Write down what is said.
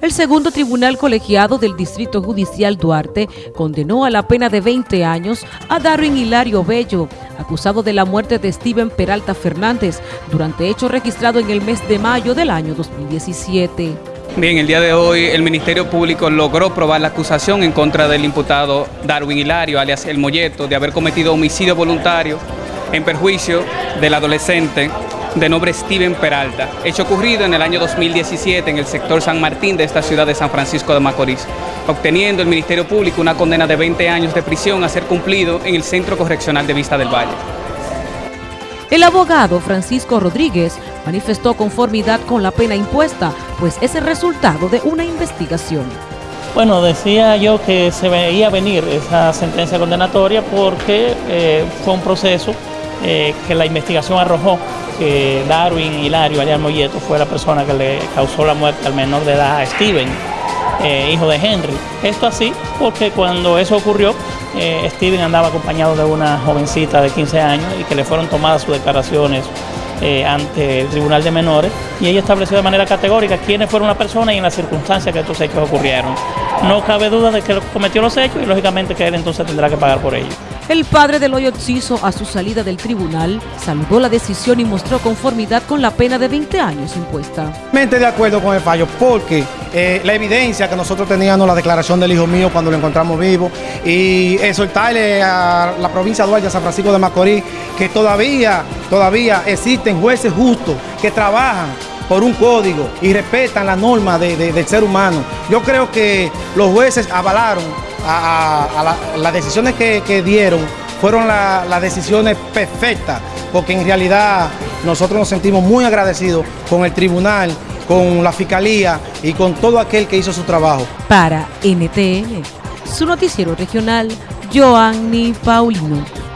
El segundo tribunal colegiado del Distrito Judicial Duarte condenó a la pena de 20 años a Darwin Hilario Bello, acusado de la muerte de Steven Peralta Fernández durante hecho registrado en el mes de mayo del año 2017. Bien, el día de hoy el Ministerio Público logró probar la acusación en contra del imputado Darwin Hilario, alias El Molleto, de haber cometido homicidio voluntario en perjuicio del adolescente de nombre Steven Peralta, hecho ocurrido en el año 2017 en el sector San Martín de esta ciudad de San Francisco de Macorís, obteniendo el Ministerio Público una condena de 20 años de prisión a ser cumplido en el Centro Correccional de Vista del Valle. El abogado Francisco Rodríguez manifestó conformidad con la pena impuesta, pues es el resultado de una investigación. Bueno, decía yo que se veía venir esa sentencia condenatoria porque eh, fue un proceso eh, que la investigación arrojó que Darwin Hilario Ariel Molleto fue la persona que le causó la muerte al menor de edad Steven, eh, hijo de Henry. Esto así porque cuando eso ocurrió, eh, Steven andaba acompañado de una jovencita de 15 años y que le fueron tomadas sus declaraciones eh, ante el Tribunal de Menores y ella estableció de manera categórica quiénes fueron las personas y en las circunstancias que estos hechos ocurrieron. No cabe duda de que cometió los hechos y lógicamente que él entonces tendrá que pagar por ello. El padre del hoyo Ciso, a su salida del tribunal, saludó la decisión y mostró conformidad con la pena de 20 años impuesta. Mente de acuerdo con el fallo, porque eh, la evidencia que nosotros teníamos, la declaración del hijo mío cuando lo encontramos vivo, y exhortarle a la provincia de San Francisco de Macorís, que todavía, todavía existen jueces justos que trabajan por un código y respetan la norma del ser humano. Yo creo que los jueces avalaron a, las decisiones que, dieron, fueron las decisiones perfectas, porque en realidad nosotros nos sentimos muy agradecidos con el tribunal, con la fiscalía y con todo aquel que hizo su trabajo. Para NTN, su noticiero regional, Joanny Paulino.